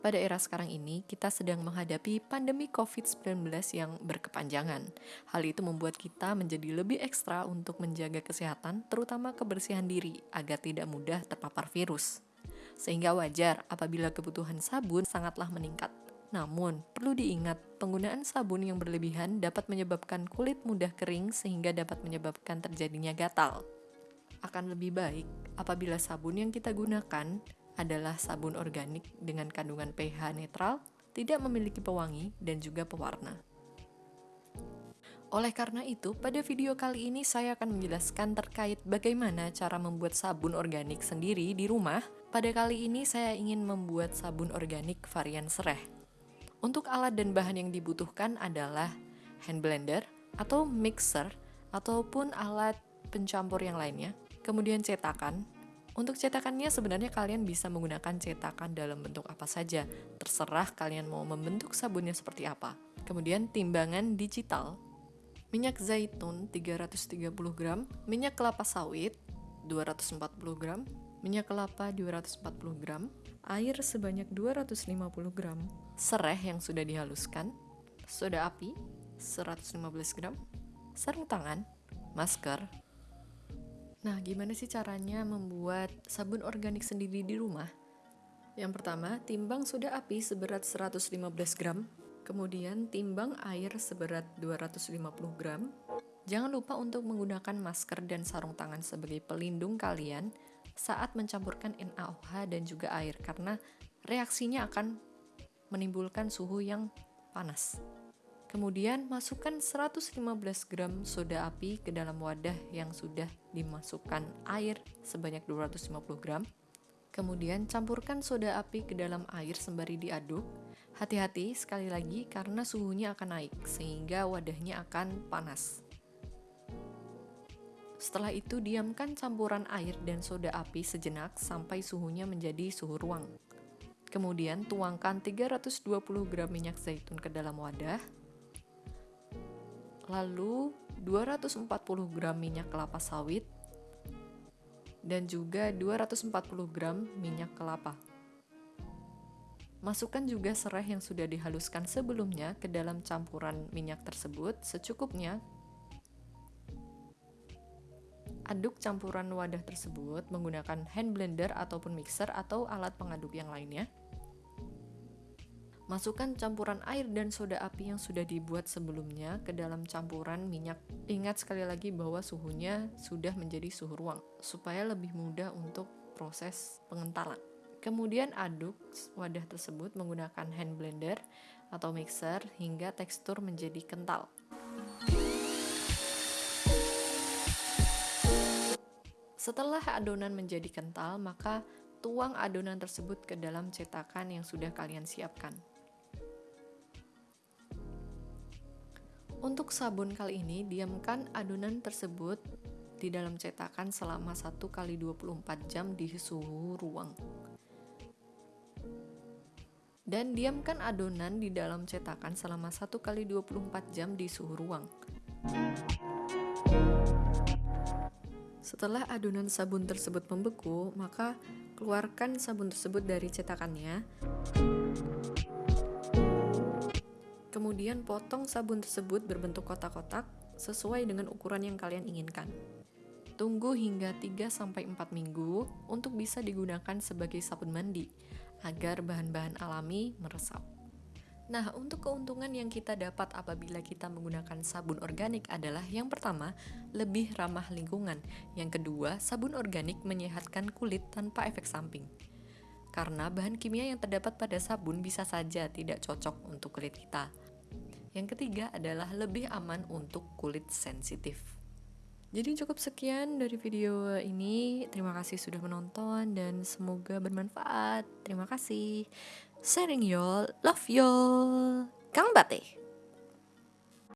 pada era sekarang ini, kita sedang menghadapi pandemi COVID-19 yang berkepanjangan. Hal itu membuat kita menjadi lebih ekstra untuk menjaga kesehatan, terutama kebersihan diri, agar tidak mudah terpapar virus. Sehingga wajar apabila kebutuhan sabun sangatlah meningkat. Namun, perlu diingat, penggunaan sabun yang berlebihan dapat menyebabkan kulit mudah kering sehingga dapat menyebabkan terjadinya gatal. Akan lebih baik apabila sabun yang kita gunakan adalah sabun organik dengan kandungan pH netral, tidak memiliki pewangi, dan juga pewarna. Oleh karena itu, pada video kali ini saya akan menjelaskan terkait bagaimana cara membuat sabun organik sendiri di rumah. Pada kali ini saya ingin membuat sabun organik varian sereh. Untuk alat dan bahan yang dibutuhkan adalah hand blender atau mixer ataupun alat pencampur yang lainnya, kemudian cetakan, untuk cetakannya sebenarnya kalian bisa menggunakan cetakan dalam bentuk apa saja, terserah kalian mau membentuk sabunnya seperti apa. Kemudian timbangan digital, minyak zaitun 330 gram, minyak kelapa sawit 240 gram, minyak kelapa 240 gram, air sebanyak 250 gram, serai yang sudah dihaluskan, soda api 115 gram, sarung tangan, masker, Nah, gimana sih caranya membuat sabun organik sendiri di rumah? Yang pertama, timbang soda api seberat 115 gram, kemudian timbang air seberat 250 gram. Jangan lupa untuk menggunakan masker dan sarung tangan sebagai pelindung kalian saat mencampurkan NaOH dan juga air karena reaksinya akan menimbulkan suhu yang panas. Kemudian masukkan 115 gram soda api ke dalam wadah yang sudah dimasukkan air sebanyak 250 gram. Kemudian campurkan soda api ke dalam air sembari diaduk. Hati-hati sekali lagi karena suhunya akan naik sehingga wadahnya akan panas. Setelah itu diamkan campuran air dan soda api sejenak sampai suhunya menjadi suhu ruang. Kemudian tuangkan 320 gram minyak zaitun ke dalam wadah lalu 240 gram minyak kelapa sawit, dan juga 240 gram minyak kelapa. Masukkan juga serai yang sudah dihaluskan sebelumnya ke dalam campuran minyak tersebut secukupnya. Aduk campuran wadah tersebut menggunakan hand blender ataupun mixer atau alat pengaduk yang lainnya. Masukkan campuran air dan soda api yang sudah dibuat sebelumnya ke dalam campuran minyak. Ingat sekali lagi bahwa suhunya sudah menjadi suhu ruang, supaya lebih mudah untuk proses pengentalan. Kemudian aduk wadah tersebut menggunakan hand blender atau mixer hingga tekstur menjadi kental. Setelah adonan menjadi kental, maka tuang adonan tersebut ke dalam cetakan yang sudah kalian siapkan. Untuk sabun kali ini, diamkan adonan tersebut di dalam cetakan selama 1 kali 24 jam di suhu ruang. Dan diamkan adonan di dalam cetakan selama 1 kali 24 jam di suhu ruang. Setelah adonan sabun tersebut membeku, maka keluarkan sabun tersebut dari cetakannya. Kemudian potong sabun tersebut berbentuk kotak-kotak sesuai dengan ukuran yang kalian inginkan. Tunggu hingga 3-4 minggu untuk bisa digunakan sebagai sabun mandi agar bahan-bahan alami meresap. Nah, untuk keuntungan yang kita dapat apabila kita menggunakan sabun organik adalah yang pertama, lebih ramah lingkungan. Yang kedua, sabun organik menyehatkan kulit tanpa efek samping. Karena bahan kimia yang terdapat pada sabun bisa saja tidak cocok untuk kulit kita. Yang ketiga adalah lebih aman untuk kulit sensitif. Jadi cukup sekian dari video ini. Terima kasih sudah menonton dan semoga bermanfaat. Terima kasih. Sharing y'all, love y'all. Kang Bate.